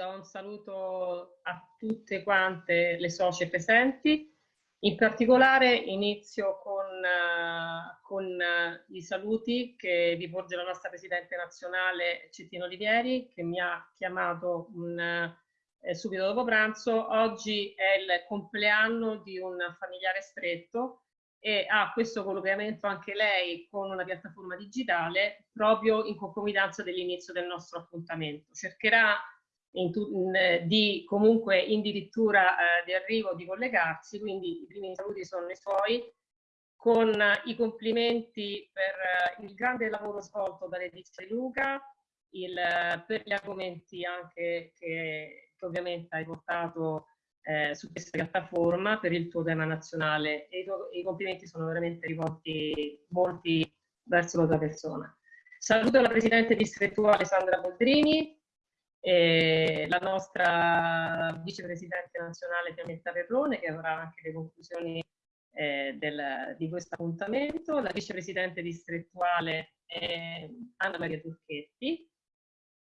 do un saluto a tutte quante le socie presenti. In particolare inizio con, uh, con uh, i saluti che vi porge la nostra Presidente nazionale Cettino Olivieri che mi ha chiamato un, eh, subito dopo pranzo. Oggi è il compleanno di un familiare stretto e ha questo collegamento anche lei con una piattaforma digitale proprio in concomitanza dell'inizio del nostro appuntamento. Cercherà in in, di comunque addirittura eh, di arrivo di collegarsi, quindi i primi saluti sono i suoi, con i complimenti per eh, il grande lavoro svolto da Letizia Luca, il, per gli argomenti anche che, che ovviamente hai portato eh, su questa piattaforma per il tuo tema nazionale e i, i complimenti sono veramente rivolti molti verso la tua persona. Saluto la Presidente distrettuale Sandra Boldrini, e la nostra vicepresidente nazionale Pianetta Perrone che avrà anche le conclusioni eh, del, di questo appuntamento, la vicepresidente distrettuale eh, Anna Maria Turchetti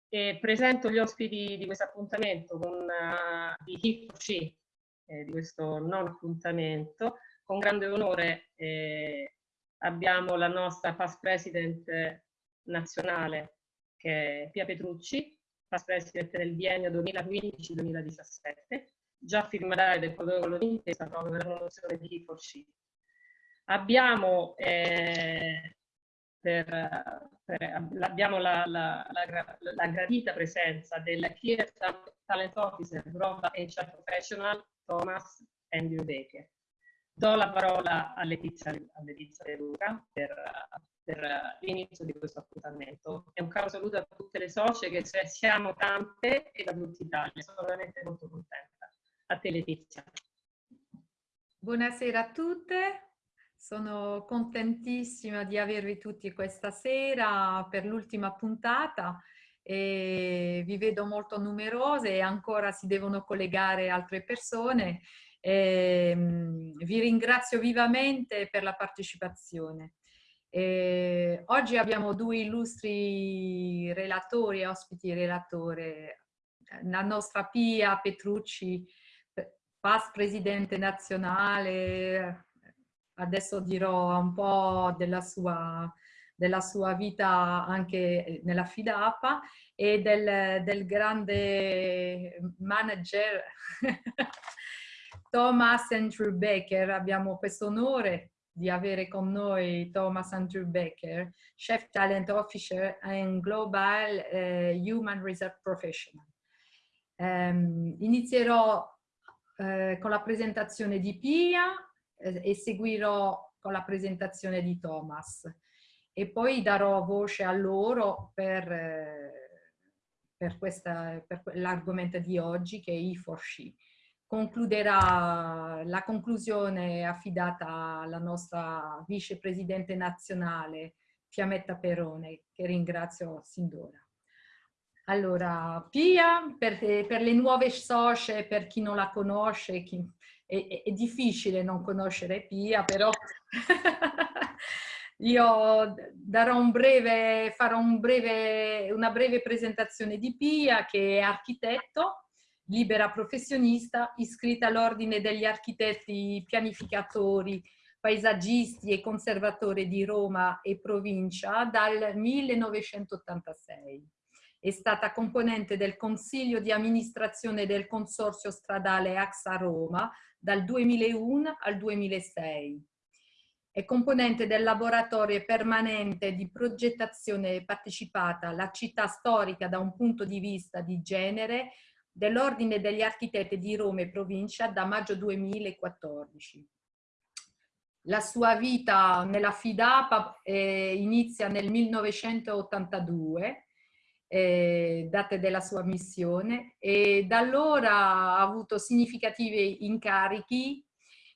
e presento gli ospiti di questo appuntamento con uh, di HIFC eh, di questo non appuntamento. Con grande onore eh, abbiamo la nostra past president nazionale che è Pia Petrucci past president del biennio 2015-2017, già firmatario del protocollo d'intesa proprio per la promozione di E4C. Abbiamo, eh, per, per, abbiamo la, la, la, la, gradita presenza del Key Talent Officer Global HR Professional Thomas Andrew Baker. Do la parola a Letizia, a Letizia De Luca per, per l'inizio di questo appuntamento. E un caro saluto a tutte le socie che siamo tante e da tutta Italia. Sono veramente molto contenta. A te Letizia. Buonasera a tutte. Sono contentissima di avervi tutti questa sera per l'ultima puntata e vi vedo molto numerose e ancora si devono collegare altre persone. E, ehm, vi ringrazio vivamente per la partecipazione. E oggi abbiamo due illustri relatori, ospiti relatore, la nostra Pia Petrucci, past presidente nazionale, adesso dirò un po' della sua, della sua vita anche nella FIDAPA e del, del grande manager Thomas Andrew Baker. Abbiamo questo onore di avere con noi Thomas Andrew Baker, Chef Talent Officer and Global uh, Human Research Professional. Um, inizierò uh, con la presentazione di Pia uh, e seguirò con la presentazione di Thomas e poi darò voce a loro per, per, per l'argomento di oggi che è E4C concluderà la conclusione affidata alla nostra vicepresidente nazionale Fiammetta Perone, che ringrazio sin d'ora. Allora, Pia, per, per, le nuove socie, per chi non la conosce, chi, è, è, difficile non conoscere Pia, però io darò un breve, farò un breve, una breve presentazione di Pia, che è architetto, libera professionista, iscritta all'Ordine degli Architetti Pianificatori, Paesaggisti e Conservatori di Roma e provincia dal 1986. È stata componente del Consiglio di amministrazione del Consorzio Stradale AXA Roma dal 2001 al 2006. È componente del laboratorio permanente di progettazione partecipata alla città storica da un punto di vista di genere dell'Ordine degli Architetti di Roma e provincia da maggio 2014. La sua vita nella FIDAPA eh, inizia nel 1982, eh, date della sua missione, e da allora ha avuto significativi incarichi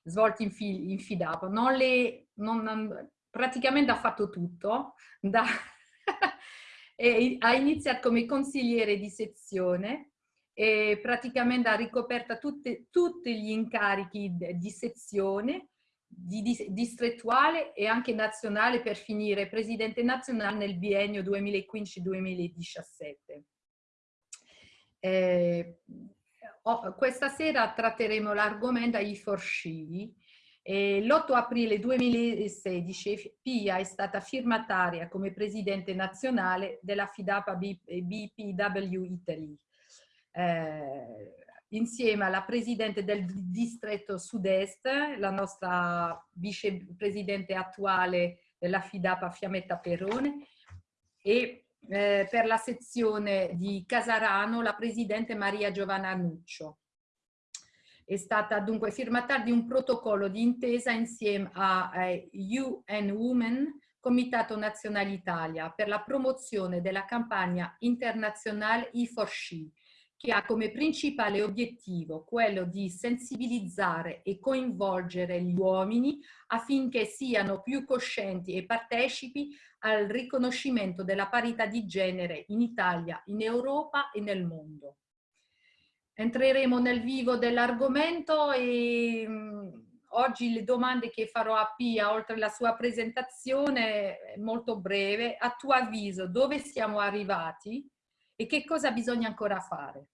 svolti in, fi, in FIDAPA. Non le, non, praticamente ha fatto tutto, da, ha iniziato come consigliere di sezione, e praticamente ha ricoperto tutti gli incarichi di sezione, di, di, distrettuale e anche nazionale per finire presidente nazionale nel biennio 2015-2017. Eh, questa sera tratteremo l'argomento I4C. L'8 aprile 2016 Pia è stata firmataria come presidente nazionale della FIDAPA BPW Italy. Eh, insieme alla presidente del distretto sud-est, la nostra vicepresidente attuale della FIDAPA Fiammetta Perrone e eh, per la sezione di Casarano la presidente Maria Giovanna Nuccio. È stata dunque firmataria di un protocollo di intesa insieme a eh, UN Women, Comitato Nazionale Italia, per la promozione della campagna internazionale E4SHE, che ha come principale obiettivo quello di sensibilizzare e coinvolgere gli uomini affinché siano più coscienti e partecipi al riconoscimento della parità di genere in Italia, in Europa e nel mondo. Entreremo nel vivo dell'argomento e mh, oggi le domande che farò a Pia, oltre alla sua presentazione, molto breve. A tuo avviso, dove siamo arrivati? E che cosa bisogna ancora fare?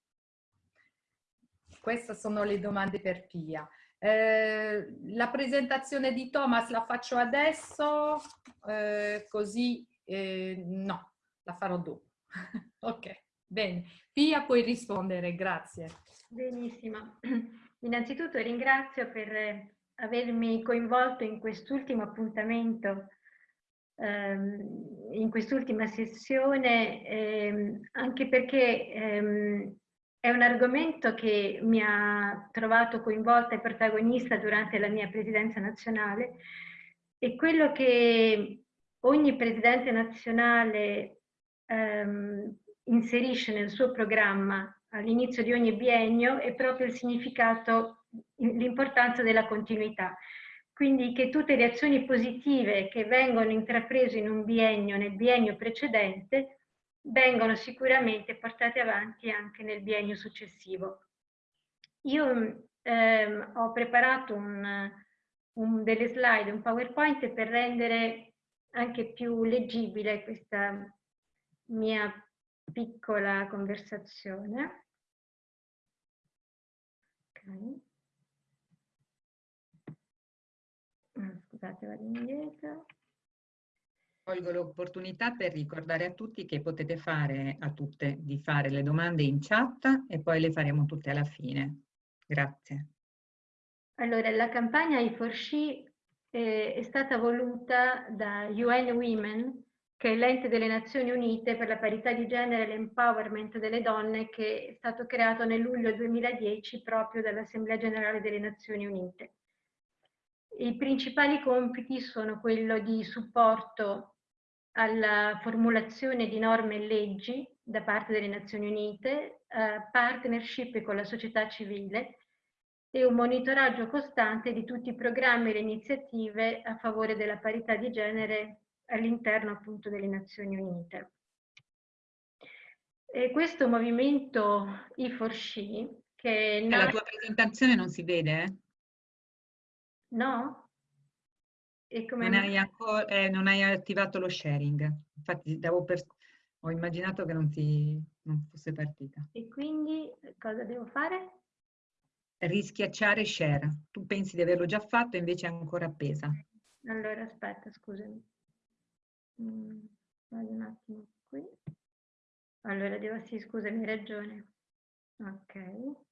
Queste sono le domande per Pia. Eh, la presentazione di Thomas la faccio adesso, eh, così eh, no, la farò dopo. ok, bene. Pia puoi rispondere, grazie. Benissimo. Innanzitutto ringrazio per avermi coinvolto in quest'ultimo appuntamento in quest'ultima sessione, ehm, anche perché ehm, è un argomento che mi ha trovato coinvolta e protagonista durante la mia presidenza nazionale e quello che ogni presidente nazionale ehm, inserisce nel suo programma all'inizio di ogni biennio è proprio il significato, l'importanza della continuità. Quindi che tutte le azioni positive che vengono intraprese in un biennio, nel biennio precedente, vengono sicuramente portate avanti anche nel biennio successivo. Io ehm, ho preparato un, un, delle slide, un PowerPoint per rendere anche più leggibile questa mia piccola conversazione. Okay. Scusate, vado indietro. Colgo l'opportunità per ricordare a tutti che potete fare a tutte di fare le domande in chat e poi le faremo tutte alla fine. Grazie. Allora, la campagna I4C eh, è stata voluta da UN Women, che è l'ente delle Nazioni Unite per la parità di genere e l'empowerment delle donne, che è stato creato nel luglio 2010 proprio dall'Assemblea Generale delle Nazioni Unite. I principali compiti sono quello di supporto alla formulazione di norme e leggi da parte delle Nazioni Unite, eh, partnership con la società civile e un monitoraggio costante di tutti i programmi e le iniziative a favore della parità di genere all'interno appunto delle Nazioni Unite. E questo movimento E4C che... La tua presentazione non si vede? Eh? No? E come non, hai ancora, eh, non hai attivato lo sharing. Infatti per, ho immaginato che non, ti, non fosse partita. E quindi cosa devo fare? Rischiacciare share. Tu pensi di averlo già fatto, invece è ancora appesa. Allora, aspetta, scusami. Mm, vado un attimo qui. Allora, devo, sì, scusami, hai ragione. Ok.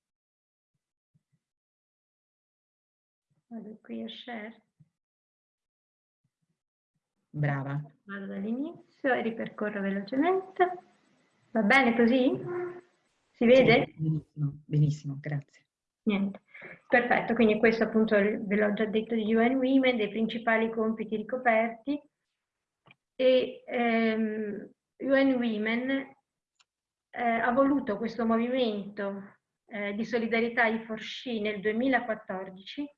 Vado qui a share. Brava. Vado dall'inizio e ripercorro velocemente. Va bene così? Si vede? Sì, benissimo, benissimo, grazie. Niente. Perfetto, quindi questo appunto ve l'ho già detto di UN Women, dei principali compiti ricoperti. E ehm, UN Women eh, ha voluto questo movimento eh, di solidarietà i Forsci nel 2014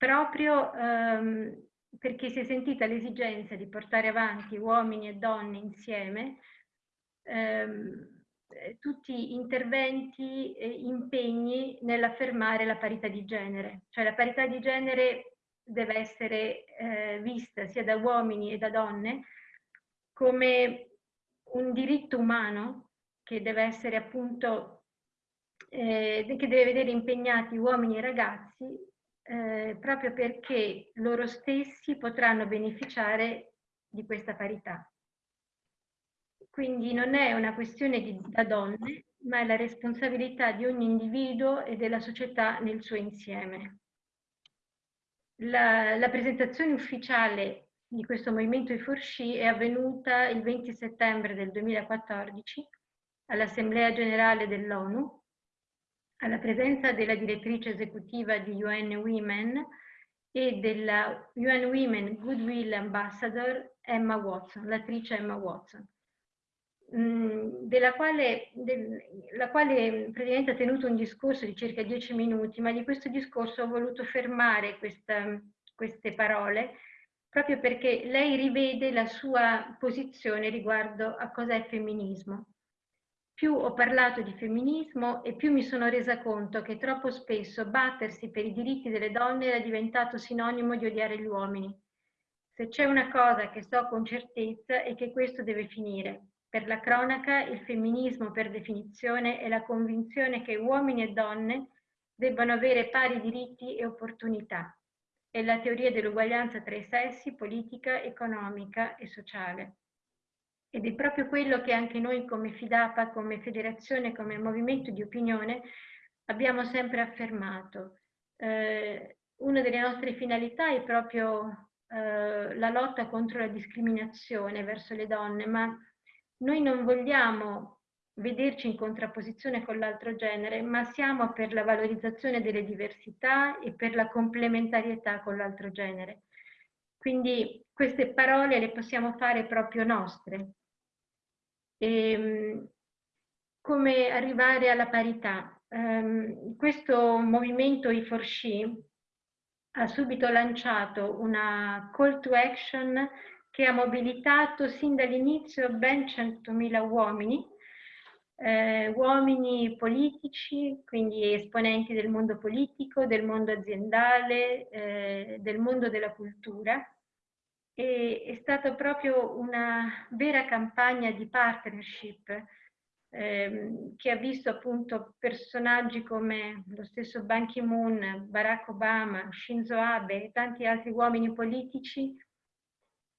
proprio ehm, perché si è sentita l'esigenza di portare avanti uomini e donne insieme ehm, tutti interventi e impegni nell'affermare la parità di genere. Cioè la parità di genere deve essere eh, vista sia da uomini e da donne come un diritto umano che deve essere appunto eh, che deve vedere impegnati uomini e ragazzi eh, proprio perché loro stessi potranno beneficiare di questa parità. Quindi non è una questione di, da donne, ma è la responsabilità di ogni individuo e della società nel suo insieme. La, la presentazione ufficiale di questo movimento I4C è avvenuta il 20 settembre del 2014 all'Assemblea Generale dell'ONU alla presenza della direttrice esecutiva di UN Women e della UN Women Goodwill Ambassador Emma Watson, l'attrice Emma Watson, mm, della quale, del, la quale praticamente ha tenuto un discorso di circa dieci minuti, ma di questo discorso ho voluto fermare questa, queste parole proprio perché lei rivede la sua posizione riguardo a cosa è femminismo più ho parlato di femminismo e più mi sono resa conto che troppo spesso battersi per i diritti delle donne era diventato sinonimo di odiare gli uomini. Se c'è una cosa che so con certezza è che questo deve finire. Per la cronaca, il femminismo per definizione è la convinzione che uomini e donne debbano avere pari diritti e opportunità. È la teoria dell'uguaglianza tra i sessi, politica, economica e sociale. Ed è proprio quello che anche noi come FIDAPA, come federazione, come movimento di opinione abbiamo sempre affermato. Eh, una delle nostre finalità è proprio eh, la lotta contro la discriminazione verso le donne, ma noi non vogliamo vederci in contrapposizione con l'altro genere, ma siamo per la valorizzazione delle diversità e per la complementarietà con l'altro genere. Quindi queste parole le possiamo fare proprio nostre, e, ehm, come arrivare alla parità. Um, questo movimento I4C ha subito lanciato una call to action che ha mobilitato sin dall'inizio ben 100.000 uomini, eh, uomini politici, quindi esponenti del mondo politico, del mondo aziendale, eh, del mondo della cultura, e è stata proprio una vera campagna di partnership ehm, che ha visto appunto personaggi come lo stesso Ban Ki-moon, Barack Obama, Shinzo Abe e tanti altri uomini politici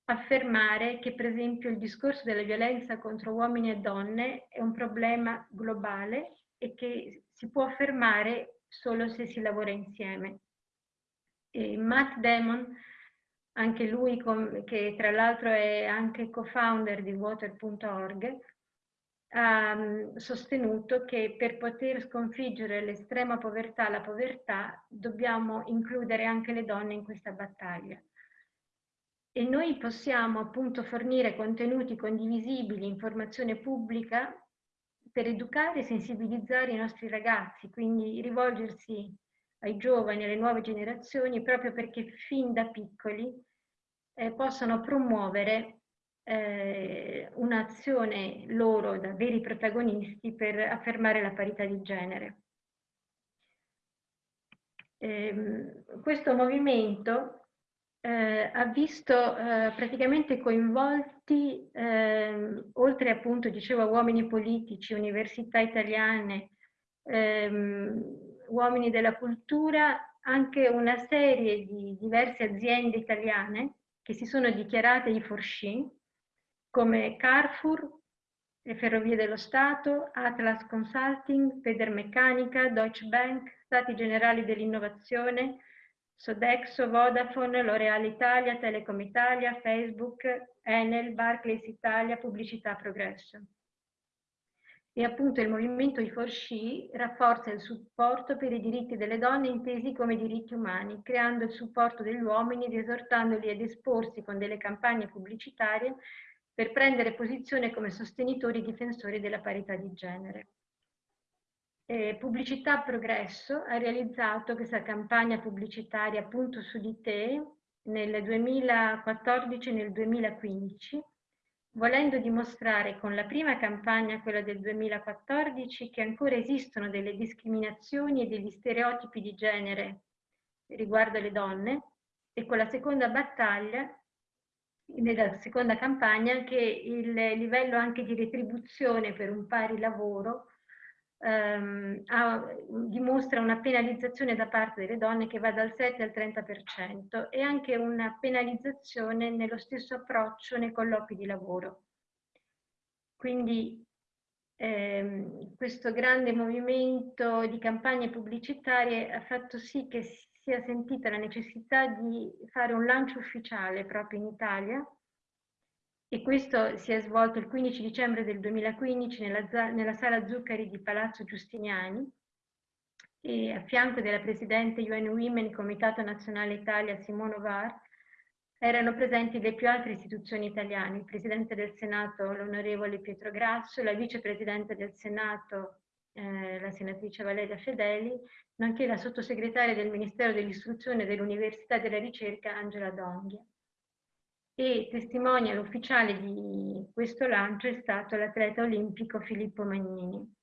affermare che per esempio il discorso della violenza contro uomini e donne è un problema globale e che si può fermare solo se si lavora insieme. E Matt Damon anche lui che tra l'altro è anche co-founder di water.org, ha mm, sostenuto che per poter sconfiggere l'estrema povertà, la povertà, dobbiamo includere anche le donne in questa battaglia. E noi possiamo appunto fornire contenuti condivisibili, informazione pubblica per educare e sensibilizzare i nostri ragazzi, quindi rivolgersi ai giovani, alle nuove generazioni, proprio perché fin da piccoli eh, possano promuovere eh, un'azione loro da veri protagonisti per affermare la parità di genere. Eh, questo movimento eh, ha visto eh, praticamente coinvolti, eh, oltre appunto, dicevo, uomini politici, università italiane, ehm, uomini della cultura, anche una serie di diverse aziende italiane che si sono dichiarate i Forsci, come Carrefour, le Ferrovie dello Stato, Atlas Consulting, Federmeccanica, Deutsche Bank, Stati Generali dell'Innovazione, Sodexo, Vodafone, L'Oreal Italia, Telecom Italia, Facebook, Enel, Barclays Italia, Pubblicità Progresso. E appunto il movimento I4C rafforza il supporto per i diritti delle donne intesi come diritti umani, creando il supporto degli uomini ed esortandoli ad esporsi con delle campagne pubblicitarie per prendere posizione come sostenitori e difensori della parità di genere. Eh, Pubblicità Progresso ha realizzato questa campagna pubblicitaria appunto su di te nel 2014 e nel 2015 volendo dimostrare con la prima campagna, quella del 2014, che ancora esistono delle discriminazioni e degli stereotipi di genere riguardo alle donne, e con la seconda battaglia, nella seconda campagna, che il livello anche di retribuzione per un pari lavoro ehm, ha, dimostra una penalizzazione da parte delle donne che va dal 7 al 30% e anche una penalizzazione nello stesso approccio nei colloqui di lavoro. Quindi ehm, questo grande movimento di campagne pubblicitarie ha fatto sì che sia sentita la necessità di fare un lancio ufficiale proprio in Italia e questo si è svolto il 15 dicembre del 2015 nella, nella sala Zuccari di Palazzo Giustiniani e a fianco della Presidente UN Women Comitato Nazionale Italia Simone Var erano presenti le più alte istituzioni italiane, il Presidente del Senato l'onorevole Pietro Grasso, la Vicepresidente del Senato eh, la senatrice Valeria Fedeli, nonché la sottosegretaria del Ministero dell'Istruzione, dell'Università della Ricerca Angela Donghia e testimonial ufficiale di questo lancio è stato l'atleta olimpico Filippo Magnini.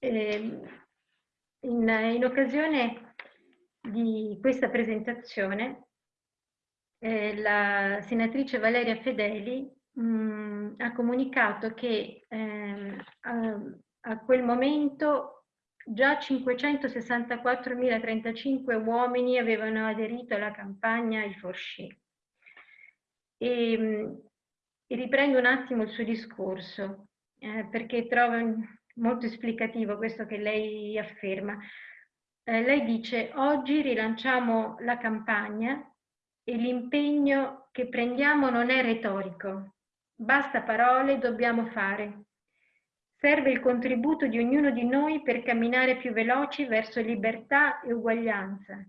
Ehm, in, in, occasione di questa presentazione eh, la senatrice Valeria Fedeli mh, mm, ha comunicato che eh, a, a quel momento già 564.035 uomini avevano aderito alla campagna I Forsci e, ehm, e riprendo un attimo il suo discorso, eh, perché trovo molto esplicativo questo che lei afferma. Eh, lei dice, oggi rilanciamo la campagna e l'impegno che prendiamo non è retorico. Basta parole, dobbiamo fare. Serve il contributo di ognuno di noi per camminare più veloci verso libertà e uguaglianza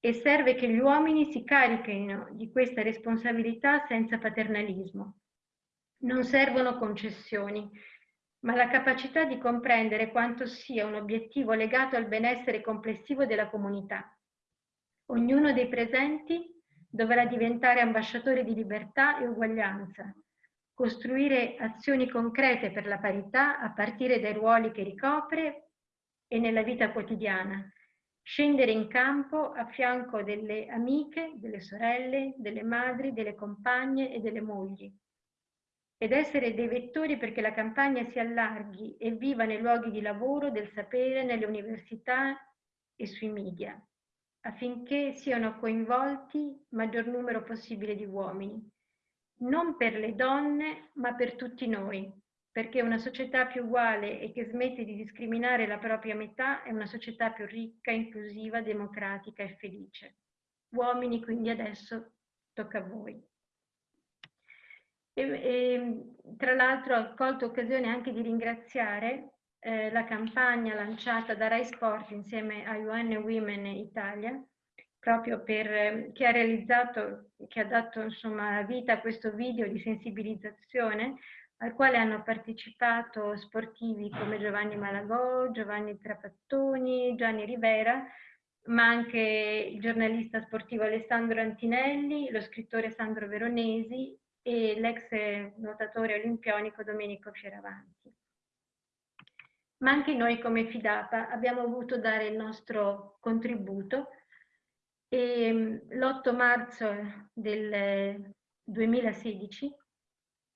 e serve che gli uomini si carichino di questa responsabilità senza paternalismo. Non servono concessioni, ma la capacità di comprendere quanto sia un obiettivo legato al benessere complessivo della comunità. Ognuno dei presenti dovrà diventare ambasciatore di libertà e uguaglianza, costruire azioni concrete per la parità a partire dai ruoli che ricopre e nella vita quotidiana, scendere in campo a fianco delle amiche, delle sorelle, delle madri, delle compagne e delle mogli. Ed essere dei vettori perché la campagna si allarghi e viva nei luoghi di lavoro, del sapere, nelle università e sui media, affinché siano coinvolti maggior numero possibile di uomini, non per le donne, ma per tutti noi, perché una società più uguale e che smette di discriminare la propria metà è una società più ricca, inclusiva, democratica e felice. Uomini, quindi adesso tocca a voi. E, e, tra l'altro ho colto occasione anche di ringraziare eh, la campagna lanciata da Rai Sport insieme a UN Women Italia, proprio per, eh, che ha realizzato, che ha dato insomma, vita a questo video di sensibilizzazione al quale hanno partecipato sportivi come Giovanni Malagò, Giovanni Trapattoni, Gianni Rivera, ma anche il giornalista sportivo Alessandro Antinelli, lo scrittore Sandro Veronesi e l'ex nuotatore olimpionico Domenico Fioravanti. Ma anche noi come Fidapa abbiamo voluto dare il nostro contributo e l'8 marzo del 2016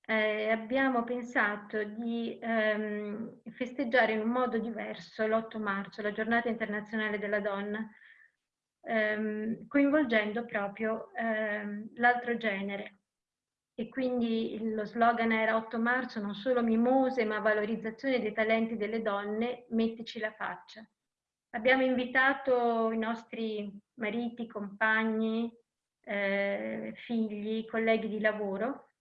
eh, abbiamo pensato di ehm, festeggiare in un modo diverso l'8 marzo, la giornata internazionale della donna, ehm, coinvolgendo proprio ehm, l'altro genere. E quindi lo slogan era 8 marzo non solo mimose ma valorizzazione dei talenti delle donne, mettici la faccia. Abbiamo invitato i nostri mariti, compagni, eh, figli, colleghi di lavoro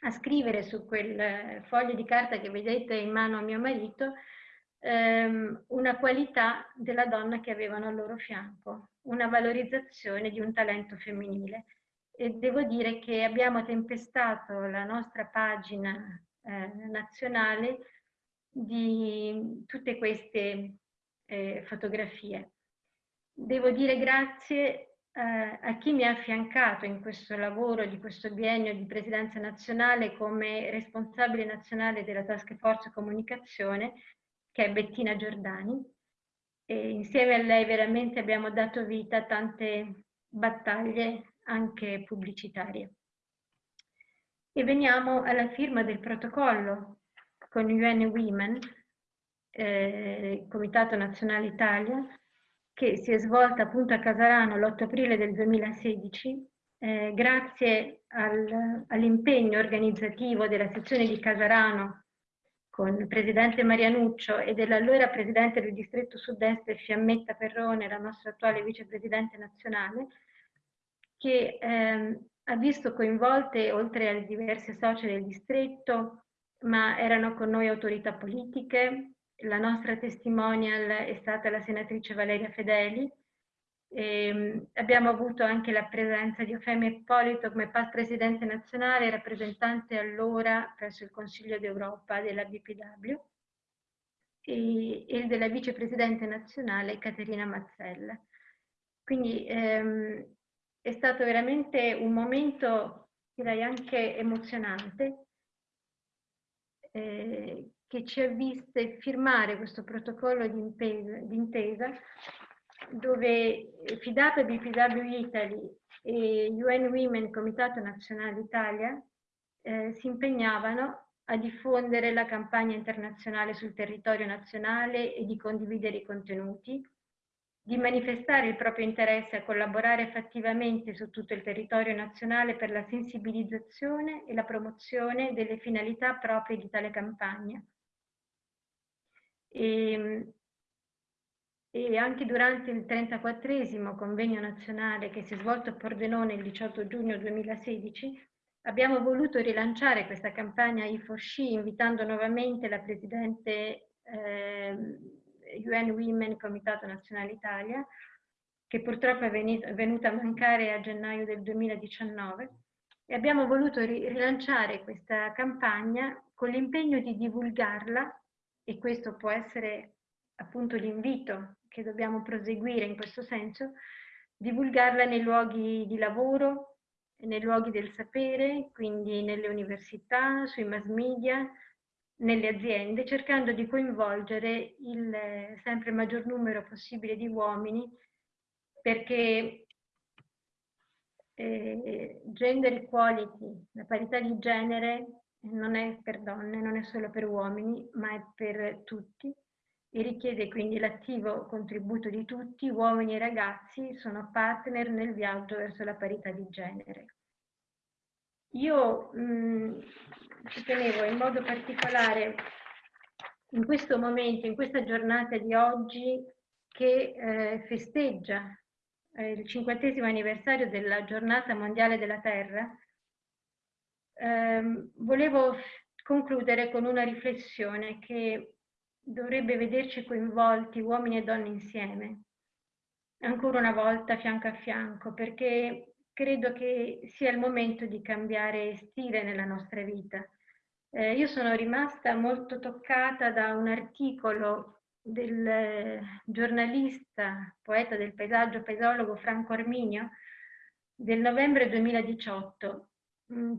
a scrivere su quel foglio di carta che vedete in mano a mio marito ehm, una qualità della donna che avevano al loro fianco, una valorizzazione di un talento femminile. E devo dire che abbiamo tempestato la nostra pagina eh, nazionale di tutte queste eh, fotografie. Devo dire grazie eh, a chi mi ha affiancato in questo lavoro di questo biennio di presidenza nazionale come responsabile nazionale della Task Force Comunicazione, che è Bettina Giordani. E insieme a lei veramente abbiamo dato vita a tante battaglie anche pubblicitarie. E veniamo alla firma del protocollo con UN Women eh, Comitato Nazionale Italia, che si è svolta appunto a Casarano l'8 aprile del 2016, eh, grazie al, all'impegno organizzativo della sezione di Casarano con il presidente Marianuccio e dell'allora presidente del distretto sud-est Fiammetta Perrone, la nostra attuale vicepresidente nazionale, che ehm, ha visto coinvolte, oltre alle diverse socie del distretto, ma erano con noi autorità politiche, la nostra testimonial è stata la senatrice Valeria Fedeli, e ehm, abbiamo avuto anche la presenza di Eufemio Ippolito come presidente nazionale e rappresentante allora presso il Consiglio d'Europa della BPW e, e della vicepresidente nazionale Caterina Mazzella. Quindi ehm, è stato veramente un momento, direi anche emozionante, eh, che ci ha viste firmare questo protocollo di intesa dove FIDAP, BPW Italy e UN Women Comitato Nazionale Italia eh, si impegnavano a diffondere la campagna internazionale sul territorio nazionale e di condividere i contenuti, di manifestare il proprio interesse a collaborare fattivamente su tutto il territorio nazionale per la sensibilizzazione e la promozione delle finalità proprie di tale campagna. E, e anche durante il 34 convegno nazionale che si è svolto a Pordenone il 18 giugno 2016 abbiamo voluto rilanciare questa campagna I4C invitando nuovamente la Presidente eh, UN Women Comitato Nazionale Italia che purtroppo è venuta a mancare a gennaio del 2019 e abbiamo voluto rilanciare questa campagna con l'impegno di divulgarla e questo può essere appunto l'invito che dobbiamo proseguire in questo senso, divulgarla nei luoghi di lavoro, nei luoghi del sapere, quindi nelle università, sui mass media, nelle aziende, cercando di coinvolgere il sempre maggior numero possibile di uomini perché eh, gender equality, la parità di genere non è per donne, non è solo per uomini, ma è per tutti e richiede quindi l'attivo contributo di tutti, uomini e ragazzi, sono partner nel viaggio verso la parità di genere. Io mh, mm, ci tenevo in modo particolare in questo momento, in questa giornata di oggi che eh, festeggia eh, il cinquantesimo anniversario della giornata mondiale della Terra, ehm, volevo concludere con una riflessione che dovrebbe vederci coinvolti uomini e donne insieme, ancora una volta fianco a fianco, perché credo che sia il momento di cambiare stile nella nostra vita. Eh, io sono rimasta molto toccata da un articolo del eh, giornalista, poeta del paesaggio, paesologo Franco Arminio, del novembre 2018, mm,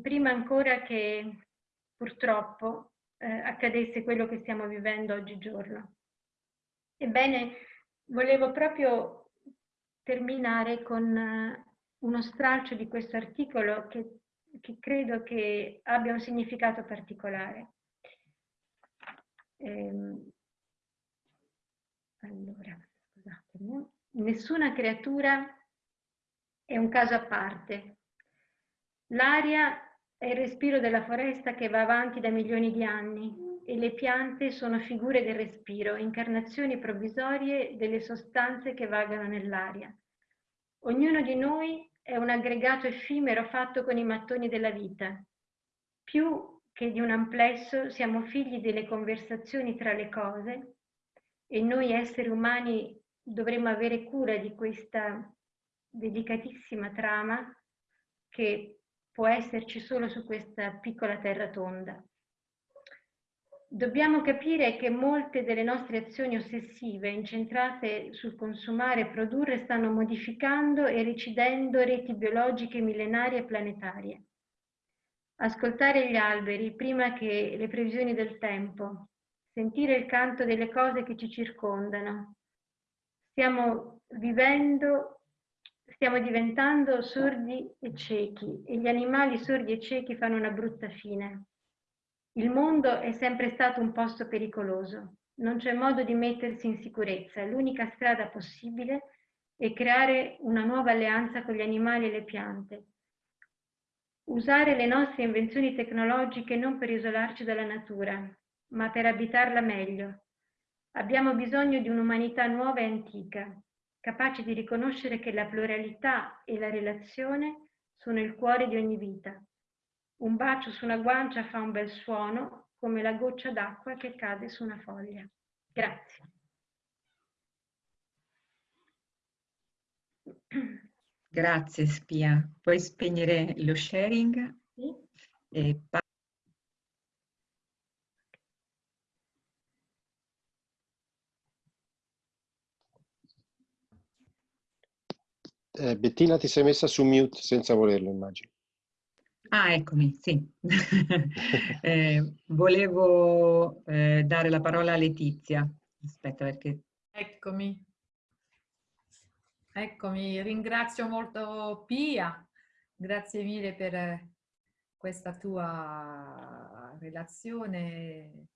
prima ancora che purtroppo eh, accadesse quello che stiamo vivendo oggigiorno. Ebbene, volevo proprio terminare con eh, uno stralcio di questo articolo che, che credo che abbia un significato particolare. Ehm, allora, scusatemi. Nessuna creatura è un caso a parte. L'aria è il respiro della foresta che va avanti da milioni di anni e le piante sono figure del respiro, incarnazioni provvisorie delle sostanze che vagano nell'aria. Ognuno di noi è un aggregato effimero fatto con i mattoni della vita. Più che di un amplesso siamo figli delle conversazioni tra le cose e noi esseri umani dovremmo avere cura di questa delicatissima trama che può esserci solo su questa piccola terra tonda. Dobbiamo capire che molte delle nostre azioni ossessive incentrate sul consumare e produrre stanno modificando e recidendo reti biologiche millenarie e planetarie. Ascoltare gli alberi prima che le previsioni del tempo, sentire il canto delle cose che ci circondano. Stiamo vivendo Stiamo diventando sordi e ciechi e gli animali sordi e ciechi fanno una brutta fine. Il mondo è sempre stato un posto pericoloso. Non c'è modo di mettersi in sicurezza. L'unica strada possibile è creare una nuova alleanza con gli animali e le piante. Usare le nostre invenzioni tecnologiche non per isolarci dalla natura, ma per abitarla meglio. Abbiamo bisogno di un'umanità nuova e antica, capace di riconoscere che la pluralità e la relazione sono il cuore di ogni vita. Un bacio su una guancia fa un bel suono, come la goccia d'acqua che cade su una foglia. Grazie. Grazie Spia. Puoi spegnere lo sharing? Sì. E Eh, Bettina ti sei messa su mute senza volerlo, immagino. Ah, eccomi, sì. eh, volevo eh, dare la parola a Letizia. Aspetta perché... Eccomi. Eccomi, ringrazio molto Pia. Grazie mille per questa tua relazione